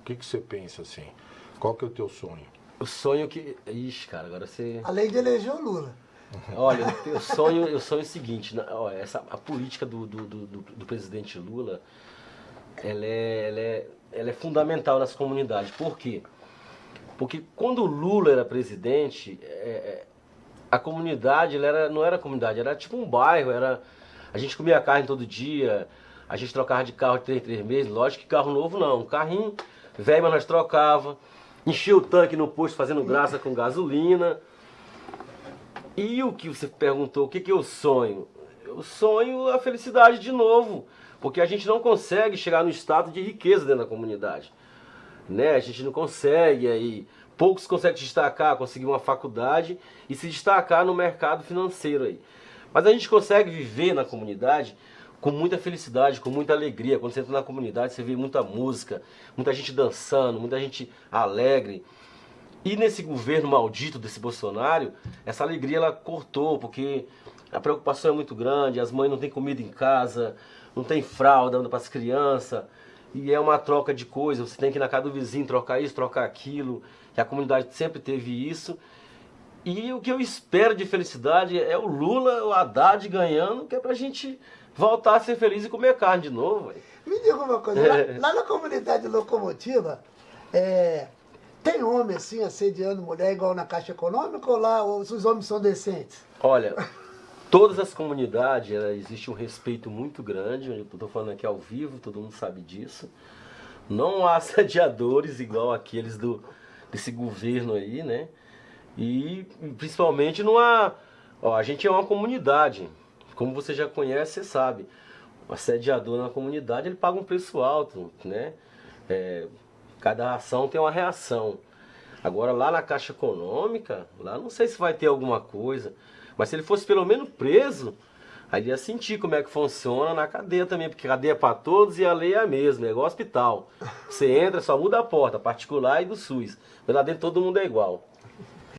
O que, que você pensa assim? Qual que é o teu sonho? O sonho que. Ixi, cara, agora você. Além de eleger o Lula. Olha, eu sonho, eu sonho o seguinte, né, ó, essa, a política do, do, do, do presidente Lula, ela é, ela, é, ela é fundamental nas comunidades. Por quê? Porque quando o Lula era presidente, é, é a comunidade ela era, não era comunidade, era tipo um bairro, era, a gente comia carne todo dia, a gente trocava de carro de três, três meses, lógico que carro novo não, um carrinho velho, mas nós trocava, enchia o tanque no posto fazendo graça com gasolina. E o que você perguntou, o que, que eu sonho? Eu sonho a felicidade de novo, porque a gente não consegue chegar no estado de riqueza dentro da comunidade. Né? A gente não consegue aí, poucos conseguem destacar, conseguir uma faculdade e se destacar no mercado financeiro aí. Mas a gente consegue viver na comunidade com muita felicidade, com muita alegria. Quando você entra na comunidade, você vê muita música, muita gente dançando, muita gente alegre. E nesse governo maldito desse Bolsonaro, essa alegria ela cortou, porque a preocupação é muito grande, as mães não têm comida em casa, não tem fralda para as crianças, e é uma troca de coisas, você tem que ir na casa do vizinho trocar isso, trocar aquilo, que a comunidade sempre teve isso. E o que eu espero de felicidade é o Lula, o Haddad ganhando, que é pra gente voltar a ser feliz e comer carne de novo. Véio. Me diga uma coisa, lá, lá na comunidade locomotiva, é, tem homem assim assediando mulher igual na Caixa Econômica ou lá os homens são decentes? Olha, todas as comunidades existe um respeito muito grande, eu estou falando aqui ao vivo, todo mundo sabe disso. Não há assediadores igual aqueles do, desse governo aí, né? E principalmente não há. Ó, a gente é uma comunidade. Como você já conhece, você sabe. O assediador na comunidade ele paga um preço alto, né? É, Cada ação tem uma reação. Agora lá na Caixa Econômica, lá não sei se vai ter alguma coisa. Mas se ele fosse pelo menos preso, aí ia sentir como é que funciona na cadeia também, porque cadeia é para todos e a lei é a mesma, é igual hospital. Você entra, só muda a porta, particular e do SUS. Mas lá dentro todo mundo é igual.